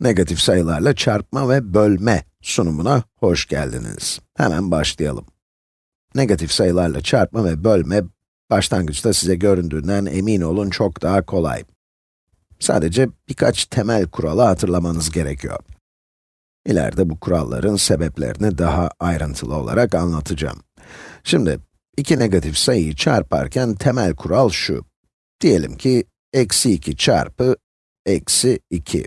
Negatif sayılarla çarpma ve bölme sunumuna hoş geldiniz. Hemen başlayalım. Negatif sayılarla çarpma ve bölme, başlangıçta size göründüğünden emin olun çok daha kolay. Sadece birkaç temel kuralı hatırlamanız gerekiyor. İleride bu kuralların sebeplerini daha ayrıntılı olarak anlatacağım. Şimdi, iki negatif sayıyı çarparken temel kural şu. Diyelim ki, eksi 2 çarpı eksi 2.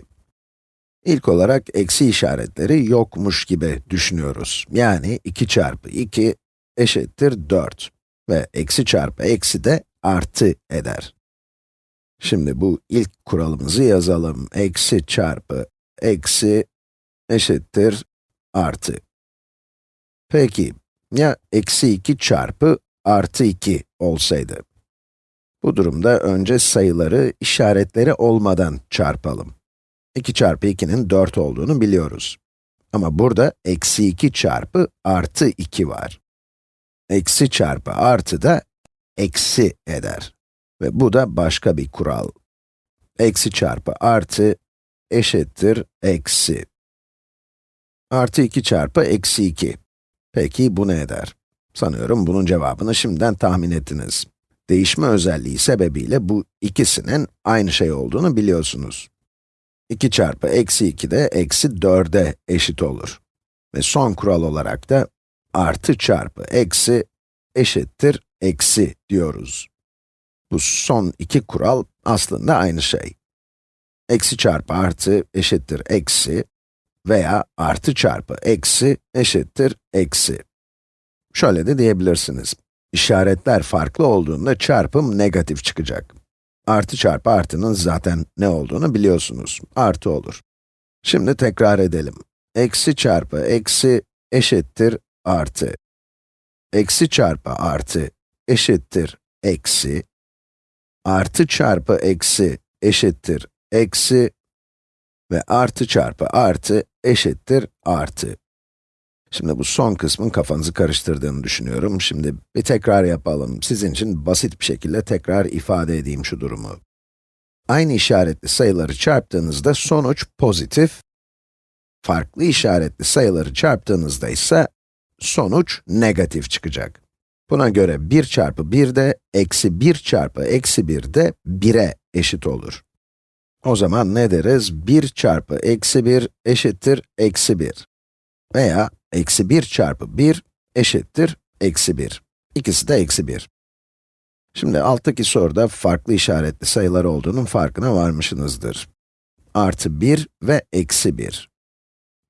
İlk olarak eksi işaretleri yokmuş gibi düşünüyoruz. Yani 2 çarpı 2 eşittir 4 ve eksi çarpı eksi de artı eder. Şimdi bu ilk kuralımızı yazalım. Eksi çarpı eksi eşittir artı. Peki, ya eksi 2 çarpı artı 2 olsaydı? Bu durumda önce sayıları işaretleri olmadan çarpalım. 2 çarpı 2'nin 4 olduğunu biliyoruz. Ama burada eksi 2 çarpı artı 2 var. Eksi çarpı artı da eksi eder. Ve bu da başka bir kural. Eksi çarpı artı eşittir eksi. Artı 2 çarpı eksi 2. Peki bu ne eder? Sanıyorum bunun cevabını şimdiden tahmin ettiniz. Değişme özelliği sebebiyle bu ikisinin aynı şey olduğunu biliyorsunuz. 2 çarpı eksi 2 de eksi 4'e eşit olur. Ve son kural olarak da artı çarpı eksi eşittir eksi diyoruz. Bu son iki kural aslında aynı şey. Eksi çarpı artı eşittir eksi veya artı çarpı eksi eşittir eksi. Şöyle de diyebilirsiniz. İşaretler farklı olduğunda çarpım negatif çıkacak. Artı çarpı artının zaten ne olduğunu biliyorsunuz. Artı olur. Şimdi tekrar edelim. Eksi çarpı eksi eşittir artı. Eksi çarpı artı eşittir eksi. Artı çarpı eksi eşittir eksi. Ve artı çarpı artı eşittir artı. Şimdi bu son kısmın kafanızı karıştırdığını düşünüyorum. Şimdi bir tekrar yapalım. Sizin için basit bir şekilde tekrar ifade edeyim şu durumu. Aynı işaretli sayıları çarptığınızda sonuç pozitif. Farklı işaretli sayıları çarptığınızda ise sonuç negatif çıkacak. Buna göre 1 çarpı 1 de eksi 1 çarpı eksi 1 de 1'e eşit olur. O zaman ne deriz? 1 çarpı eksi 1 eşittir eksi 1. Veya eksi 1 çarpı 1 eşittir eksi 1. İkisi de eksi 1. Şimdi alttaki soruda farklı işaretli sayılar olduğunun farkına varmışsınızdır. Artı 1 ve eksi 1.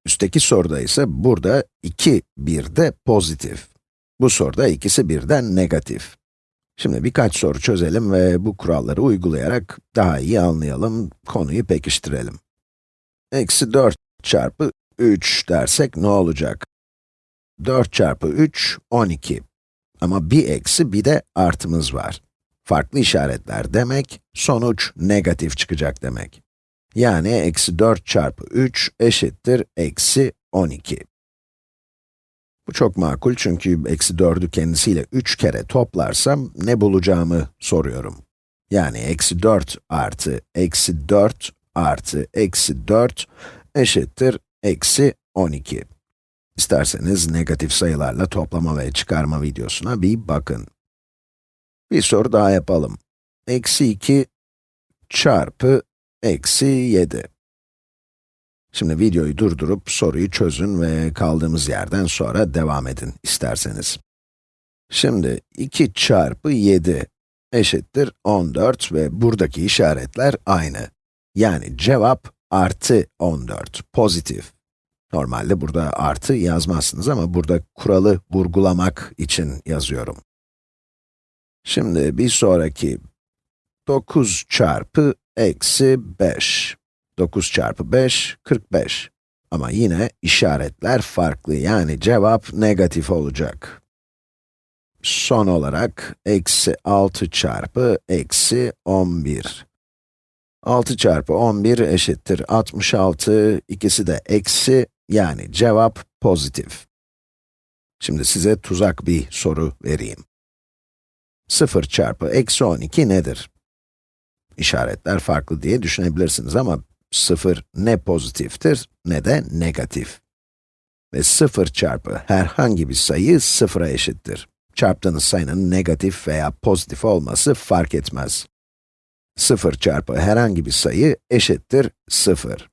Üstteki soruda ise burada 2, 1 de pozitif. Bu soruda ikisi birden negatif. Şimdi birkaç soru çözelim ve bu kuralları uygulayarak daha iyi anlayalım, konuyu pekiştirelim. Eksi 4 çarpı 3 dersek ne olacak? 4 çarpı 3, 12. Ama bir eksi bir de artımız var. Farklı işaretler demek, sonuç negatif çıkacak demek. Yani eksi 4 çarpı 3 eşittir eksi 12. Bu çok makul çünkü eksi 4'ü kendisiyle 3 kere toplarsam ne bulacağımı soruyorum. Yani eksi 4 artı eksi 4 artı eksi 4 eşittir eksi 12. İsterseniz negatif sayılarla toplama ve çıkarma videosuna bir bakın. Bir soru daha yapalım. Eksi 2 çarpı eksi 7. Şimdi videoyu durdurup soruyu çözün ve kaldığımız yerden sonra devam edin isterseniz. Şimdi 2 çarpı 7 eşittir 14 ve buradaki işaretler aynı. Yani cevap artı 14, pozitif. Normalde burada artı yazmazsınız ama burada kuralı vurgulamak için yazıyorum. Şimdi bir sonraki 9 çarpı eksi 5. 9 çarpı 5, 45. Ama yine işaretler farklı, yani cevap negatif olacak. Son olarak, eksi 6 çarpı eksi 11. 6 çarpı 11 eşittir 66, ikisi de eksi, yani cevap pozitif. Şimdi size tuzak bir soru vereyim. 0 çarpı eksi 12 nedir? İşaretler farklı diye düşünebilirsiniz ama 0 ne pozitiftir ne de negatif. Ve 0 çarpı herhangi bir sayı 0'a eşittir. Çarptığınız sayının negatif veya pozitif olması fark etmez. 0 çarpı herhangi bir sayı eşittir 0.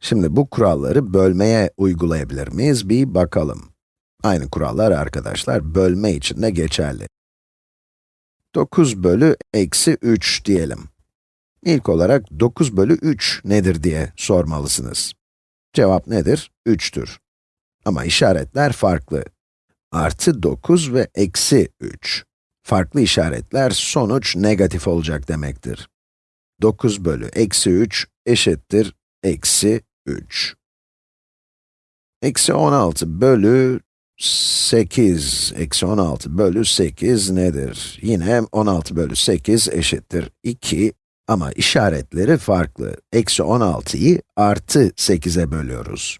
Şimdi bu kuralları bölmeye uygulayabilir miyiz? Bir bakalım. Aynı kurallar arkadaşlar, bölme için de geçerli. 9 bölü eksi 3 diyelim. İlk olarak 9 bölü 3 nedir diye sormalısınız. Cevap nedir? 3'tür. Ama işaretler farklı. Artı 9 ve eksi 3. Farklı işaretler sonuç negatif olacak demektir. 9 bölü eksi 3 eşittir eksi 3. Eksi 16 bölü 8, eksi 16 bölü 8 nedir? Yine 16 bölü 8 eşittir 2 ama işaretleri farklı. Eksi 16'yı artı 8'e bölüyoruz.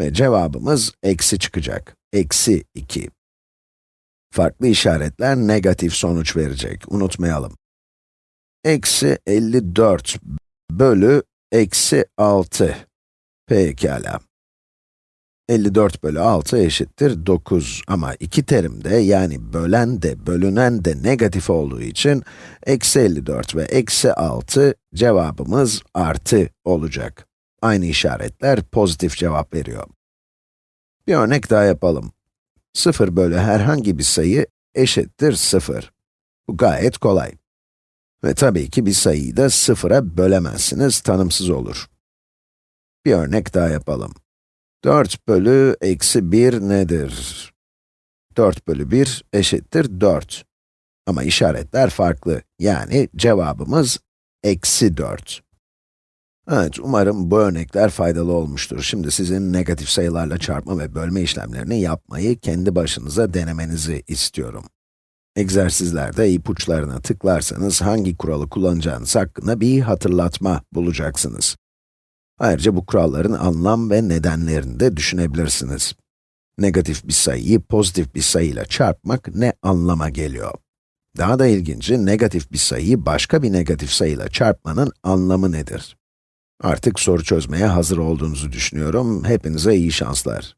Ve cevabımız eksi çıkacak. Eksi 2. Farklı işaretler negatif sonuç verecek, unutmayalım. Eksi 54 bölü eksi 6. Pekala. 54 bölü 6 eşittir 9 ama iki terimde yani bölen de bölünen de negatif olduğu için eksi 54 ve eksi 6 cevabımız artı olacak. Aynı işaretler pozitif cevap veriyor. Bir örnek daha yapalım. 0 bölü herhangi bir sayı eşittir 0. Bu gayet kolay. Ve tabii ki bir sayıyı da sıfıra bölemezsiniz, tanımsız olur. Bir örnek daha yapalım. 4 bölü eksi 1 nedir? 4 bölü 1 eşittir 4. Ama işaretler farklı, yani cevabımız eksi 4. Evet, umarım bu örnekler faydalı olmuştur. Şimdi sizin negatif sayılarla çarpma ve bölme işlemlerini yapmayı kendi başınıza denemenizi istiyorum. Egzersizlerde ipuçlarına tıklarsanız hangi kuralı kullanacağınız hakkında bir hatırlatma bulacaksınız. Ayrıca bu kuralların anlam ve nedenlerini de düşünebilirsiniz. Negatif bir sayıyı pozitif bir sayıyla çarpmak ne anlama geliyor? Daha da ilginci, negatif bir sayıyı başka bir negatif sayıyla çarpmanın anlamı nedir? Artık soru çözmeye hazır olduğunuzu düşünüyorum. Hepinize iyi şanslar.